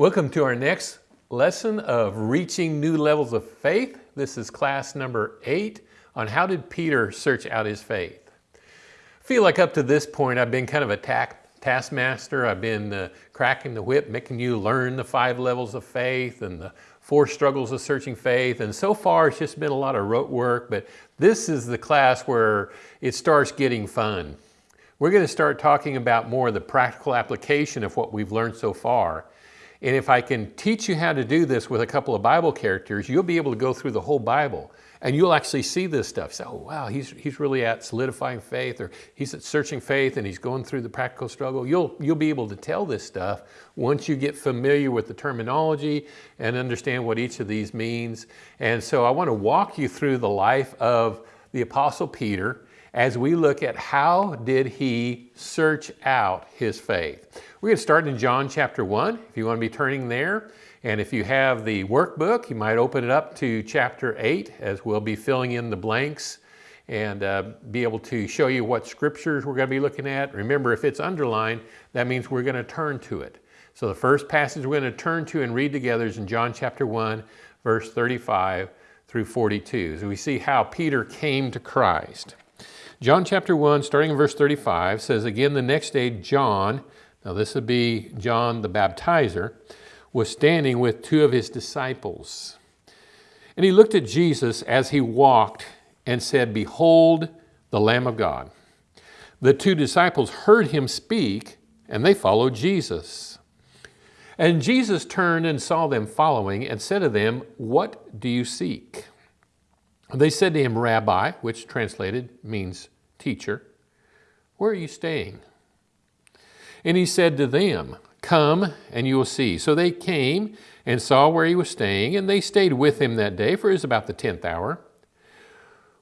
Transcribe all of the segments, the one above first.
Welcome to our next lesson of reaching new levels of faith. This is class number eight on how did Peter search out his faith. I feel like up to this point I've been kind of a taskmaster. I've been uh, cracking the whip, making you learn the five levels of faith and the four struggles of searching faith. And so far it's just been a lot of rote work, but this is the class where it starts getting fun. We're going to start talking about more of the practical application of what we've learned so far. And if I can teach you how to do this with a couple of Bible characters, you'll be able to go through the whole Bible and you'll actually see this stuff. Say, oh, wow, he's, he's really at solidifying faith or he's at searching faith and he's going through the practical struggle. You'll, you'll be able to tell this stuff once you get familiar with the terminology and understand what each of these means. And so I want to walk you through the life of the Apostle Peter as we look at how did he search out his faith. We're going to start in John chapter 1, if you want to be turning there. And if you have the workbook, you might open it up to chapter 8 as we'll be filling in the blanks and uh, be able to show you what scriptures we're going to be looking at. Remember, if it's underlined, that means we're going to turn to it. So the first passage we're going to turn to and read together is in John chapter 1, verse 35 through 42. So we see how Peter came to Christ. John chapter 1, starting in verse 35, says, Again, the next day, John, now this would be John the baptizer, was standing with two of his disciples. And he looked at Jesus as he walked and said, Behold the Lamb of God. The two disciples heard him speak, and they followed Jesus. And Jesus turned and saw them following and said to them, What do you seek? They said to him, Rabbi, which translated means teacher, where are you staying? And he said to them, Come and you will see. So they came and saw where he was staying, and they stayed with him that day, for it was about the tenth hour.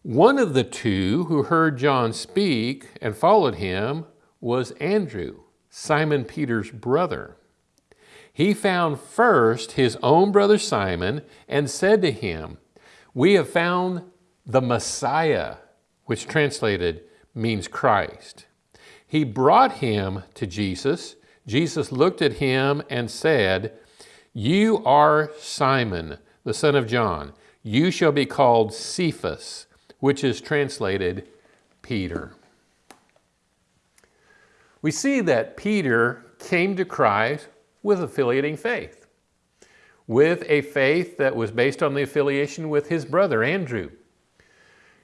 One of the two who heard John speak and followed him was Andrew, Simon Peter's brother. He found first his own brother Simon and said to him, we have found the Messiah, which translated means Christ. He brought him to Jesus. Jesus looked at him and said, You are Simon, the son of John. You shall be called Cephas, which is translated Peter. We see that Peter came to Christ with affiliating faith with a faith that was based on the affiliation with his brother, Andrew.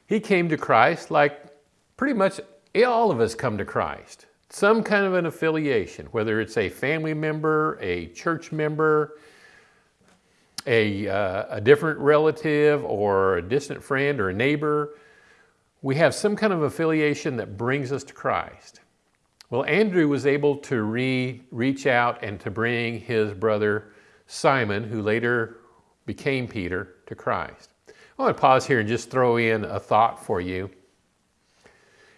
He came to Christ like pretty much all of us come to Christ. Some kind of an affiliation, whether it's a family member, a church member, a, uh, a different relative or a distant friend or a neighbor. We have some kind of affiliation that brings us to Christ. Well, Andrew was able to re reach out and to bring his brother Simon, who later became Peter, to Christ. I want to pause here and just throw in a thought for you.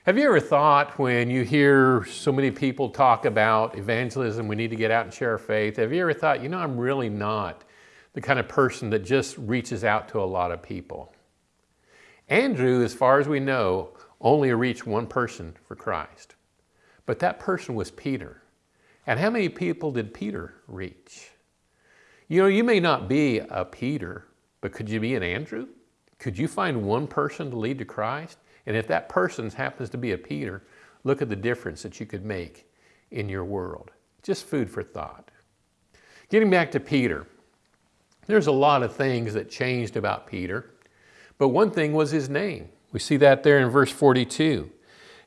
Have you ever thought when you hear so many people talk about evangelism, we need to get out and share our faith, have you ever thought, you know, I'm really not the kind of person that just reaches out to a lot of people? Andrew, as far as we know, only reached one person for Christ. But that person was Peter. And how many people did Peter reach? You know, you may not be a Peter, but could you be an Andrew? Could you find one person to lead to Christ? And if that person happens to be a Peter, look at the difference that you could make in your world. Just food for thought. Getting back to Peter, there's a lot of things that changed about Peter, but one thing was his name. We see that there in verse 42.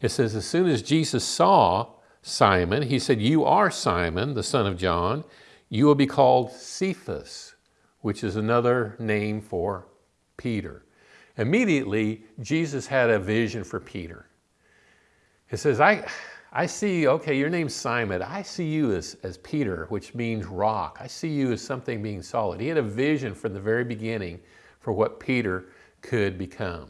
It says, as soon as Jesus saw Simon, he said, you are Simon, the son of John, you will be called Cephas, which is another name for Peter. Immediately, Jesus had a vision for Peter. He says, I, I see, okay, your name's Simon. I see you as, as Peter, which means rock. I see you as something being solid. He had a vision from the very beginning for what Peter could become.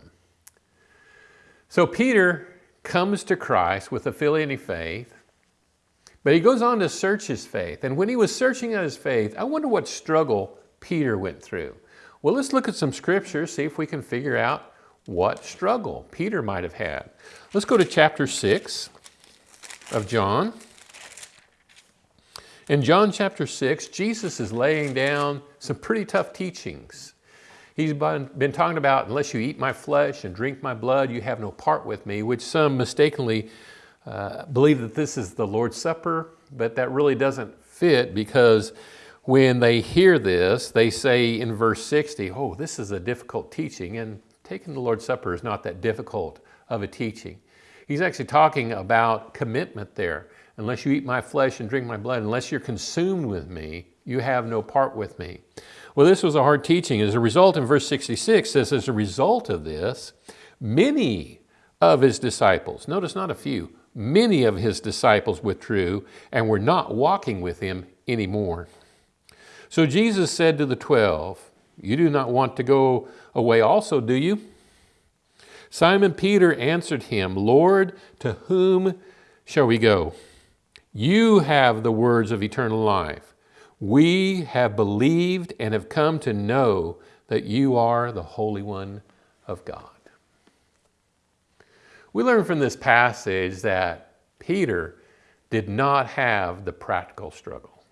So Peter comes to Christ with affiliating faith, but he goes on to search his faith. And when he was searching out his faith, I wonder what struggle Peter went through. Well, let's look at some scriptures, see if we can figure out what struggle Peter might have had. Let's go to chapter 6 of John. In John chapter 6, Jesus is laying down some pretty tough teachings. He's been talking about, unless you eat my flesh and drink my blood, you have no part with me, which some mistakenly uh, believe that this is the Lord's Supper, but that really doesn't fit because when they hear this, they say in verse 60, oh, this is a difficult teaching, and taking the Lord's Supper is not that difficult of a teaching. He's actually talking about commitment there. Unless you eat my flesh and drink my blood, unless you're consumed with me, you have no part with me. Well, this was a hard teaching. As a result, in verse 66 says, as a result of this, many of his disciples, notice not a few, many of his disciples withdrew and were not walking with him anymore. So Jesus said to the twelve, You do not want to go away also, do you? Simon Peter answered him, Lord, to whom shall we go? You have the words of eternal life. We have believed and have come to know that you are the Holy One of God. We learn from this passage that Peter did not have the practical struggle.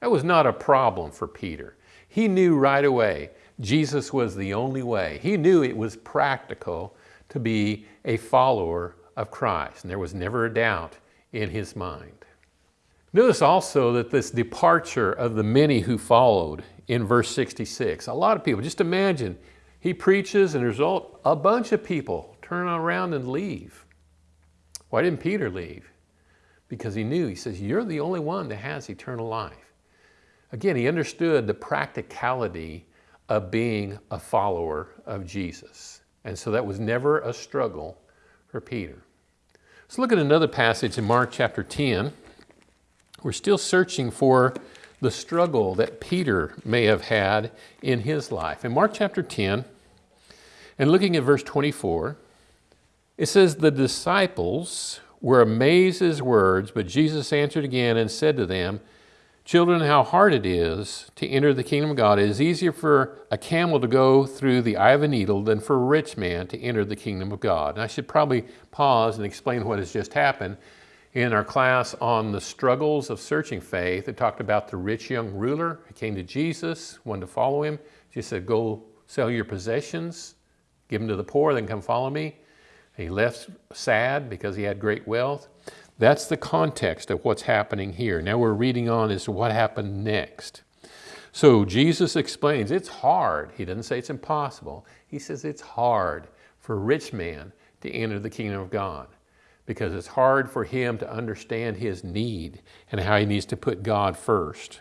That was not a problem for Peter. He knew right away Jesus was the only way. He knew it was practical to be a follower of Christ, and there was never a doubt in his mind. Notice also that this departure of the many who followed in verse 66, a lot of people, just imagine, he preaches and result, a bunch of people turn around and leave. Why didn't Peter leave? Because he knew, he says, you're the only one that has eternal life. Again, he understood the practicality of being a follower of Jesus. And so that was never a struggle for Peter. Let's look at another passage in Mark chapter 10. We're still searching for the struggle that Peter may have had in his life. In Mark chapter 10, and looking at verse 24, it says, The disciples were amazed at his words, but Jesus answered again and said to them, Children, how hard it is to enter the kingdom of God. It is easier for a camel to go through the eye of a needle than for a rich man to enter the kingdom of God. And I should probably pause and explain what has just happened in our class on the struggles of searching faith, it talked about the rich young ruler who came to Jesus, wanted to follow him. Jesus said, go sell your possessions, give them to the poor, then come follow me. He left sad because he had great wealth. That's the context of what's happening here. Now we're reading on as to what happened next. So Jesus explains it's hard. He doesn't say it's impossible. He says it's hard for a rich man to enter the kingdom of God because it's hard for him to understand his need and how he needs to put God first.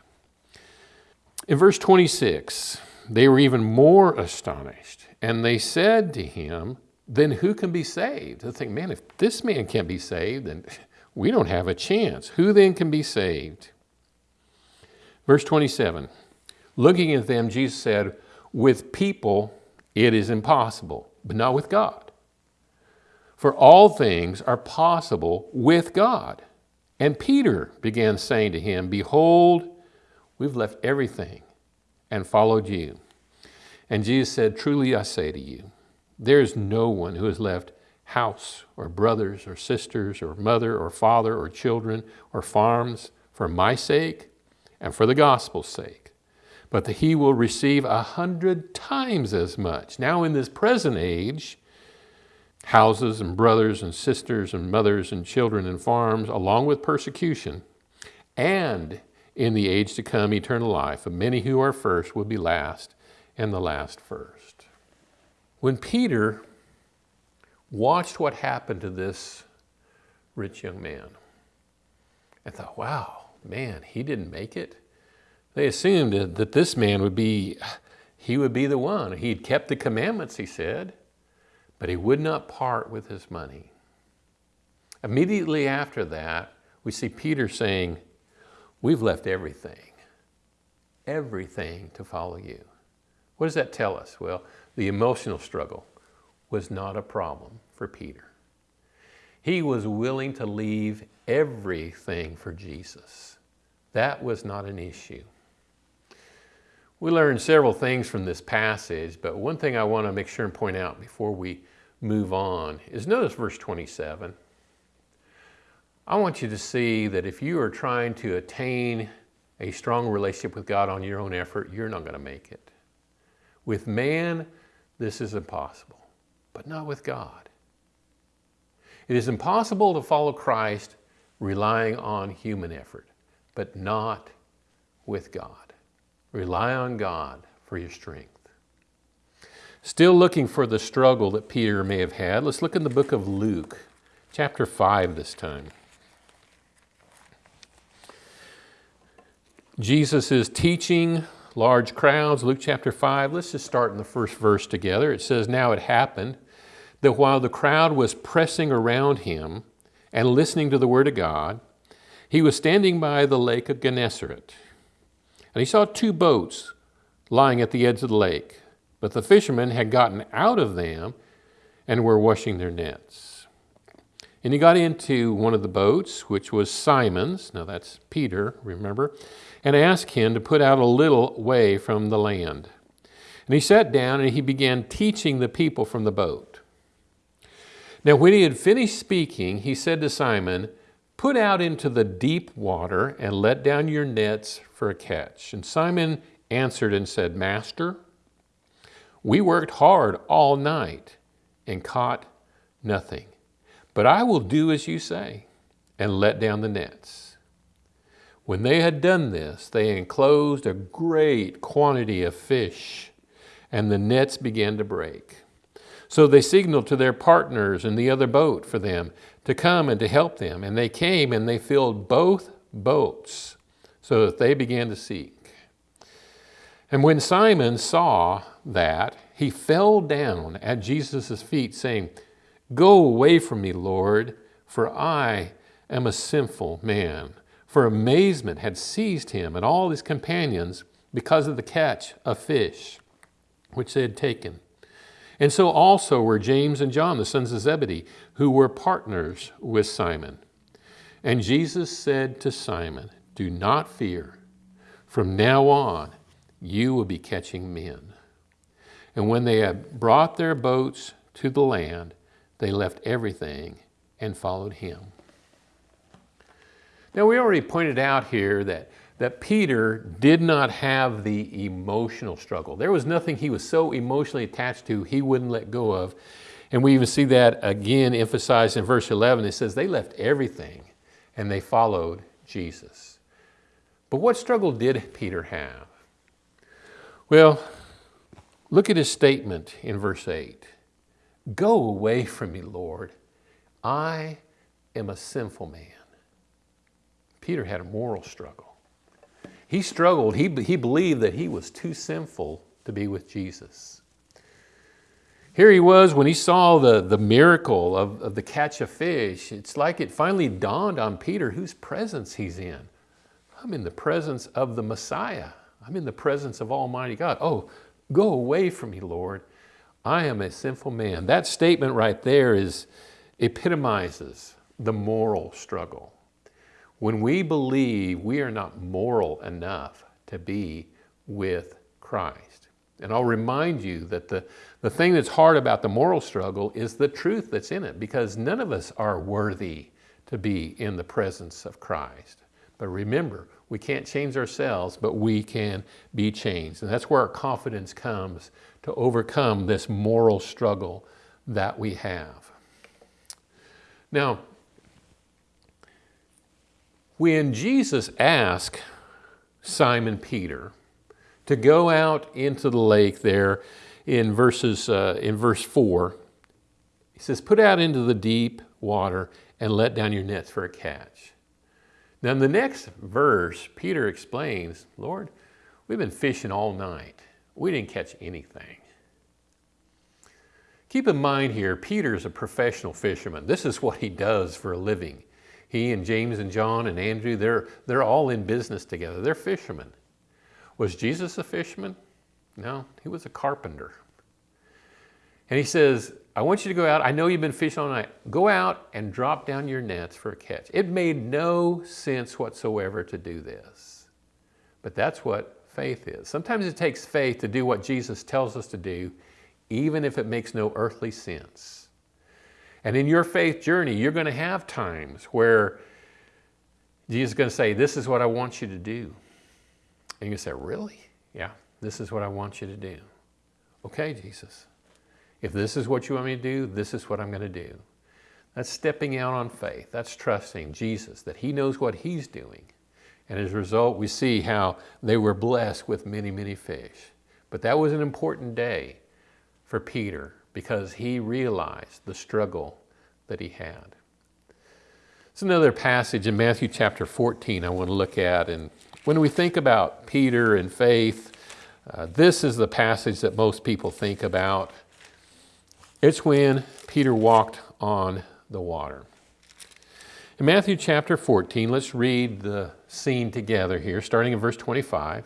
In verse 26, they were even more astonished, and they said to him, Then who can be saved? They think, man, if this man can't be saved, then we don't have a chance. Who then can be saved? Verse 27, looking at them, Jesus said, With people it is impossible, but not with God. For all things are possible with God. And Peter began saying to him, Behold, we've left everything and followed you. And Jesus said, Truly I say to you, there is no one who has left house or brothers or sisters or mother or father or children or farms for my sake and for the gospel's sake, but that he will receive a hundred times as much. Now in this present age, houses and brothers and sisters and mothers and children and farms, along with persecution, and in the age to come eternal life. And many who are first will be last, and the last first. When Peter watched what happened to this rich young man, and thought, wow, man, he didn't make it. They assumed that this man would be, he would be the one. He'd kept the commandments, he said but he would not part with his money. Immediately after that, we see Peter saying, We've left everything, everything to follow you. What does that tell us? Well, the emotional struggle was not a problem for Peter. He was willing to leave everything for Jesus. That was not an issue. We learned several things from this passage, but one thing I want to make sure and point out before we move on is notice verse 27. I want you to see that if you are trying to attain a strong relationship with God on your own effort, you're not going to make it. With man, this is impossible, but not with God. It is impossible to follow Christ relying on human effort, but not with God. Rely on God for your strength. Still looking for the struggle that Peter may have had, let's look in the book of Luke, chapter 5 this time. Jesus is teaching large crowds, Luke chapter 5. Let's just start in the first verse together. It says, Now it happened that while the crowd was pressing around him and listening to the word of God, he was standing by the lake of Gennesaret. And he saw two boats lying at the edge of the lake, but the fishermen had gotten out of them and were washing their nets. And he got into one of the boats, which was Simon's. Now that's Peter, remember? And asked him to put out a little way from the land. And he sat down and he began teaching the people from the boat. Now, when he had finished speaking, he said to Simon, Put out into the deep water and let down your nets for a catch. And Simon answered and said, Master, we worked hard all night and caught nothing. But I will do as you say and let down the nets. When they had done this, they enclosed a great quantity of fish, and the nets began to break. So they signaled to their partners in the other boat for them to come and to help them. And they came and they filled both boats so that they began to seek. And when Simon saw that, he fell down at Jesus' feet, saying, Go away from me, Lord, for I am a sinful man for amazement had seized him and all his companions because of the catch of fish which they had taken. And so also were James and John, the sons of Zebedee, who were partners with Simon. And Jesus said to Simon, Do not fear. From now on, you will be catching men. And when they had brought their boats to the land, they left everything and followed him. Now, we already pointed out here that, that Peter did not have the emotional struggle. There was nothing he was so emotionally attached to he wouldn't let go of. And we even see that again emphasized in verse 11. It says, They left everything and they followed Jesus. But what struggle did Peter have? Well, look at his statement in verse 8 Go away from me, Lord. I am a sinful man. Peter had a moral struggle. He struggled, he, he believed that he was too sinful to be with Jesus. Here he was when he saw the, the miracle of, of the catch of fish. It's like it finally dawned on Peter whose presence he's in. I'm in the presence of the Messiah. I'm in the presence of Almighty God. Oh, go away from me, Lord. I am a sinful man. That statement right there is epitomizes the moral struggle. When we believe we are not moral enough to be with Christ. And I'll remind you that the, the thing that's hard about the moral struggle is the truth that's in it, because none of us are worthy to be in the presence of Christ. But remember, we can't change ourselves, but we can be changed. And that's where our confidence comes to overcome this moral struggle that we have. Now, when Jesus asked Simon Peter to go out into the lake there in verses uh, in verse 4, he says, Put out into the deep water and let down your nets for a catch. Now, in the next verse, Peter explains, Lord, we've been fishing all night. We didn't catch anything. Keep in mind here, Peter's a professional fisherman. This is what he does for a living. He and James and John and Andrew, they're, they're all in business together. They're fishermen. Was Jesus a fisherman? No, he was a carpenter. And he says, I want you to go out. I know you've been fishing all night. Go out and drop down your nets for a catch. It made no sense whatsoever to do this. But that's what faith is. Sometimes it takes faith to do what Jesus tells us to do, even if it makes no earthly sense. And in your faith journey, you're going to have times where Jesus is going to say, This is what I want you to do. And you say, Really? Yeah, this is what I want you to do. Okay, Jesus. If this is what you want me to do, this is what I'm going to do. That's stepping out on faith. That's trusting Jesus that He knows what He's doing. And as a result, we see how they were blessed with many, many fish. But that was an important day for Peter because he realized the struggle that he had. It's another passage in Matthew chapter 14 I want to look at. And when we think about Peter and faith, uh, this is the passage that most people think about. It's when Peter walked on the water. In Matthew chapter 14, let's read the scene together here, starting in verse 25.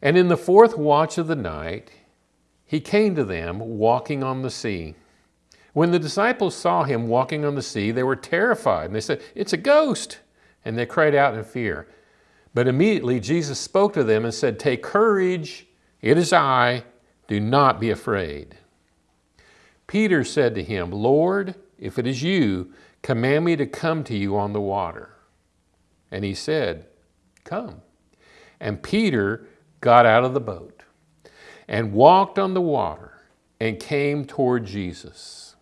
And in the fourth watch of the night, he came to them walking on the sea. When the disciples saw him walking on the sea, they were terrified and they said, It's a ghost! And they cried out in fear. But immediately Jesus spoke to them and said, Take courage, it is I, do not be afraid. Peter said to him, Lord, if it is you, command me to come to you on the water. And he said, Come. And Peter got out of the boat and walked on the water and came toward Jesus.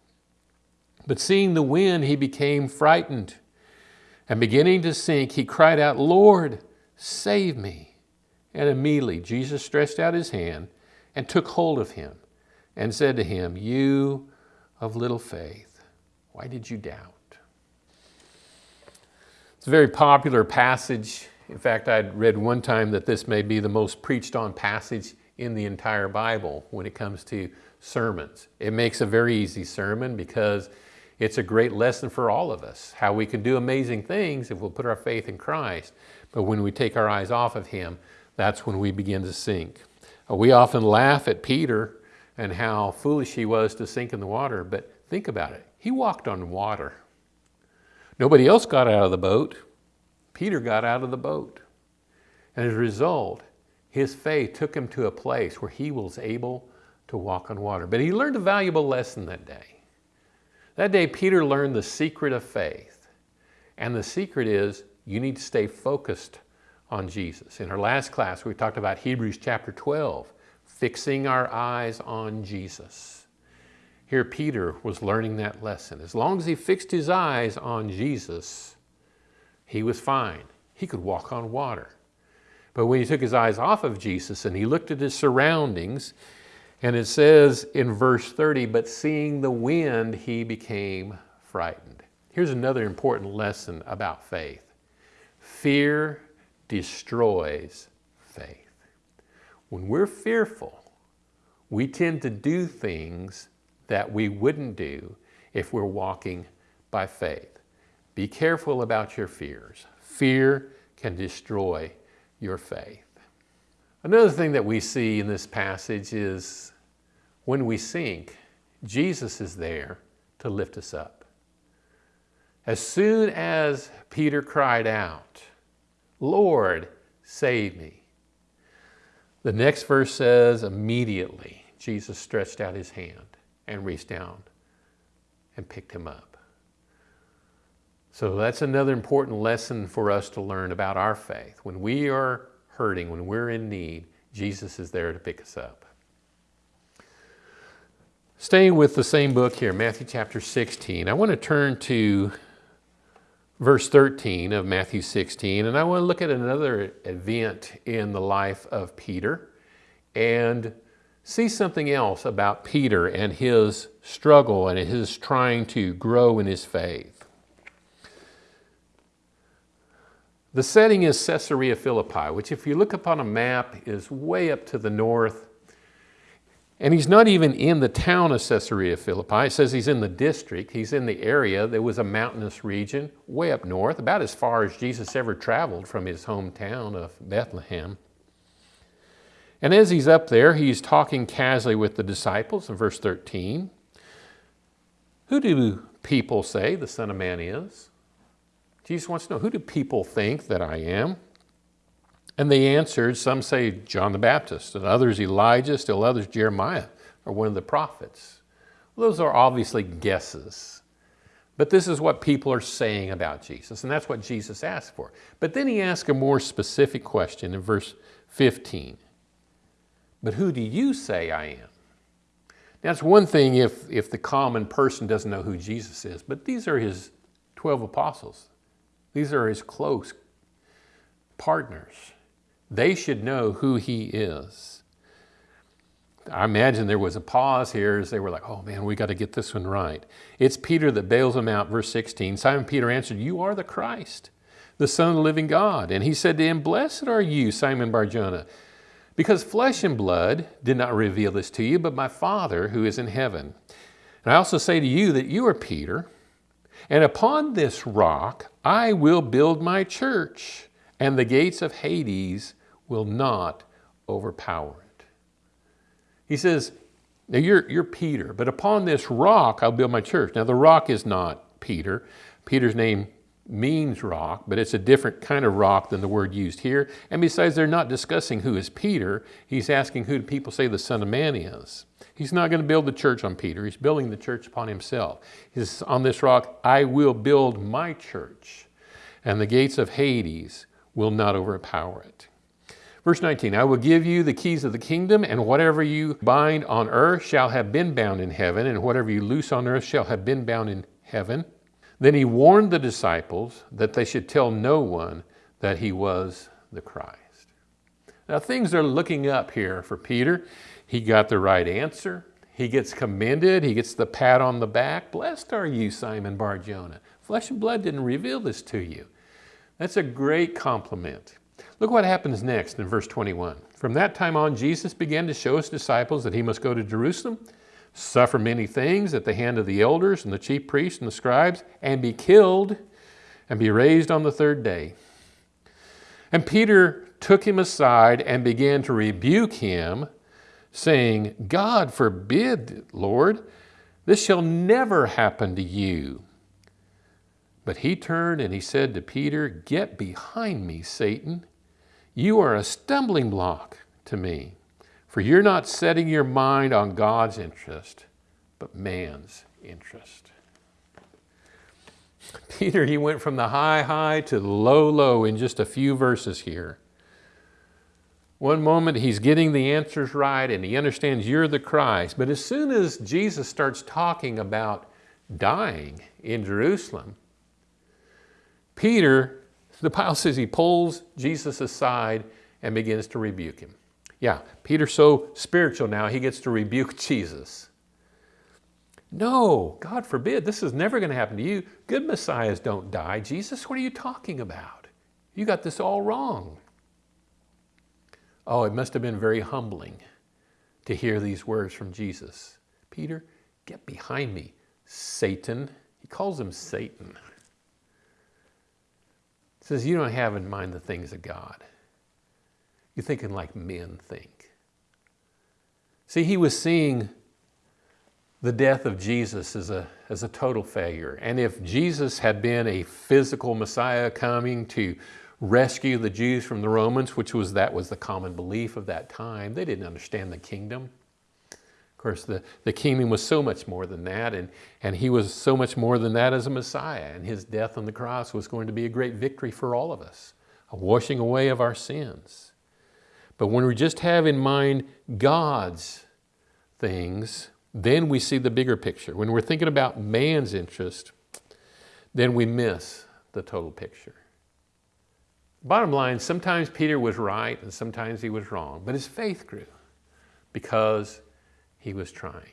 But seeing the wind, he became frightened. And beginning to sink, he cried out, Lord, save me. And immediately Jesus stretched out his hand and took hold of him and said to him, You of little faith, why did you doubt? It's a very popular passage. In fact, I'd read one time that this may be the most preached on passage in the entire Bible when it comes to sermons. It makes a very easy sermon because it's a great lesson for all of us, how we can do amazing things if we'll put our faith in Christ. But when we take our eyes off of Him, that's when we begin to sink. Uh, we often laugh at Peter and how foolish he was to sink in the water, but think about it. He walked on water. Nobody else got out of the boat. Peter got out of the boat. And as a result, his faith took him to a place where he was able to walk on water. But he learned a valuable lesson that day. That day, Peter learned the secret of faith. And the secret is you need to stay focused on Jesus. In our last class, we talked about Hebrews chapter 12, fixing our eyes on Jesus. Here, Peter was learning that lesson. As long as he fixed his eyes on Jesus, he was fine. He could walk on water. But when he took his eyes off of Jesus and he looked at his surroundings, and it says in verse 30, but seeing the wind, he became frightened. Here's another important lesson about faith fear destroys faith. When we're fearful, we tend to do things that we wouldn't do if we're walking by faith. Be careful about your fears. Fear can destroy your faith. Another thing that we see in this passage is when we sink, Jesus is there to lift us up. As soon as Peter cried out, Lord, save me, the next verse says, immediately Jesus stretched out his hand and reached down and picked him up. So that's another important lesson for us to learn about our faith. When we are hurting, when we're in need, Jesus is there to pick us up. Staying with the same book here, Matthew chapter 16, I want to turn to verse 13 of Matthew 16, and I want to look at another event in the life of Peter and see something else about Peter and his struggle and his trying to grow in his faith. The setting is Caesarea Philippi, which if you look upon a map is way up to the north. And he's not even in the town of Caesarea Philippi. It says he's in the district. He's in the area. There was a mountainous region way up north, about as far as Jesus ever traveled from his hometown of Bethlehem. And as he's up there, he's talking casually with the disciples in verse 13. Who do people say the Son of Man is? Jesus wants to know, who do people think that I am? And they answered, some say John the Baptist, and others Elijah, still others Jeremiah, or one of the prophets. Well, those are obviously guesses. But this is what people are saying about Jesus, and that's what Jesus asked for. But then he asks a more specific question in verse 15. But who do you say I am? It's one thing if, if the common person doesn't know who Jesus is, but these are his 12 apostles. These are his close partners. They should know who he is. I imagine there was a pause here as they were like, oh man, we got to get this one right. It's Peter that bails them out, verse 16. Simon Peter answered, You are the Christ, the Son of the living God. And he said to him, Blessed are you, Simon Barjona, because flesh and blood did not reveal this to you, but my Father who is in heaven. And I also say to you that you are Peter, and upon this rock I will build my church, and the gates of Hades will not overpower it. He says, now you're, you're Peter, but upon this rock I'll build my church. Now the rock is not Peter. Peter's name means rock, but it's a different kind of rock than the word used here. And besides, they're not discussing who is Peter. He's asking who do people say the Son of Man is. He's not going to build the church on Peter. He's building the church upon himself. He says, on this rock, I will build my church, and the gates of Hades will not overpower it. Verse 19, I will give you the keys of the kingdom, and whatever you bind on earth shall have been bound in heaven, and whatever you loose on earth shall have been bound in heaven. Then he warned the disciples that they should tell no one that he was the Christ. Now things are looking up here for Peter. He got the right answer. He gets commended. He gets the pat on the back. Blessed are you, Simon Bar-Jonah. Flesh and blood didn't reveal this to you. That's a great compliment. Look what happens next in verse 21. From that time on, Jesus began to show his disciples that he must go to Jerusalem, suffer many things at the hand of the elders and the chief priests and the scribes, and be killed and be raised on the third day. And Peter took him aside and began to rebuke him, saying, God forbid, Lord, this shall never happen to you. But he turned and he said to Peter, Get behind me, Satan. You are a stumbling block to me, for you're not setting your mind on God's interest, but man's interest. Peter, he went from the high, high to the low, low in just a few verses here. One moment he's getting the answers right and he understands you're the Christ. But as soon as Jesus starts talking about dying in Jerusalem, Peter, the Bible says he pulls Jesus aside and begins to rebuke him. Yeah, Peter's so spiritual now, he gets to rebuke Jesus. No, God forbid, this is never going to happen to you. Good messiahs don't die. Jesus, what are you talking about? You got this all wrong. Oh, it must have been very humbling to hear these words from Jesus. Peter, get behind me, Satan. He calls him Satan says you don't have in mind the things of God. You're thinking like men think. See, he was seeing the death of Jesus as a, as a total failure. And if Jesus had been a physical Messiah coming to rescue the Jews from the Romans, which was that was the common belief of that time, they didn't understand the kingdom. Of course, the, the kingdom was so much more than that, and, and he was so much more than that as a Messiah, and his death on the cross was going to be a great victory for all of us, a washing away of our sins. But when we just have in mind God's things, then we see the bigger picture. When we're thinking about man's interest, then we miss the total picture. Bottom line, sometimes Peter was right and sometimes he was wrong, but his faith grew because he was trying.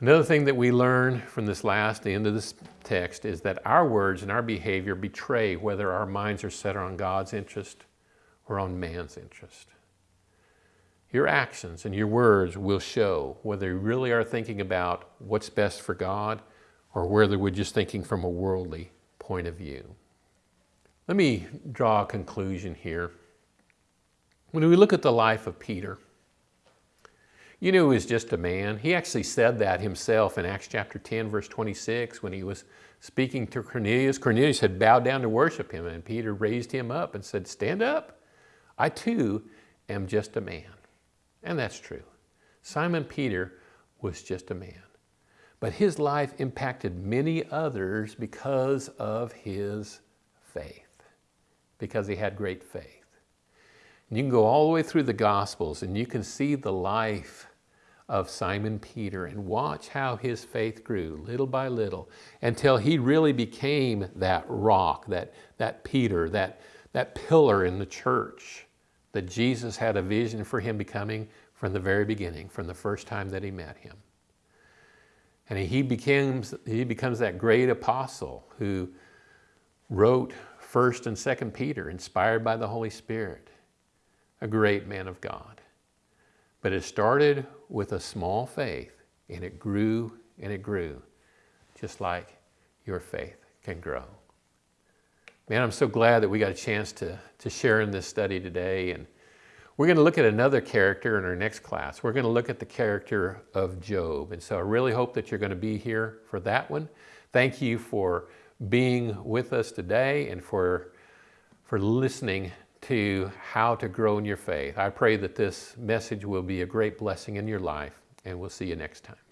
Another thing that we learn from this last, the end of this text, is that our words and our behavior betray whether our minds are set on God's interest or on man's interest. Your actions and your words will show whether you really are thinking about what's best for God or whether we're just thinking from a worldly point of view. Let me draw a conclusion here. When we look at the life of Peter, you knew he was just a man. He actually said that himself in Acts chapter 10, verse 26, when he was speaking to Cornelius. Cornelius had bowed down to worship him, and Peter raised him up and said, Stand up. I too am just a man. And that's true. Simon Peter was just a man. but his life impacted many others because of his faith, because he had great faith. And you can go all the way through the Gospels and you can see the life of Simon Peter and watch how his faith grew little by little until he really became that rock, that, that Peter, that, that pillar in the church that Jesus had a vision for him becoming from the very beginning, from the first time that he met him. And he becomes, he becomes that great apostle who wrote 1st and 2nd Peter, inspired by the Holy Spirit, a great man of God. But it started with a small faith, and it grew and it grew, just like your faith can grow. Man, I'm so glad that we got a chance to, to share in this study today. And we're going to look at another character in our next class. We're going to look at the character of Job. And so I really hope that you're going to be here for that one. Thank you for being with us today and for, for listening to how to grow in your faith. I pray that this message will be a great blessing in your life, and we'll see you next time.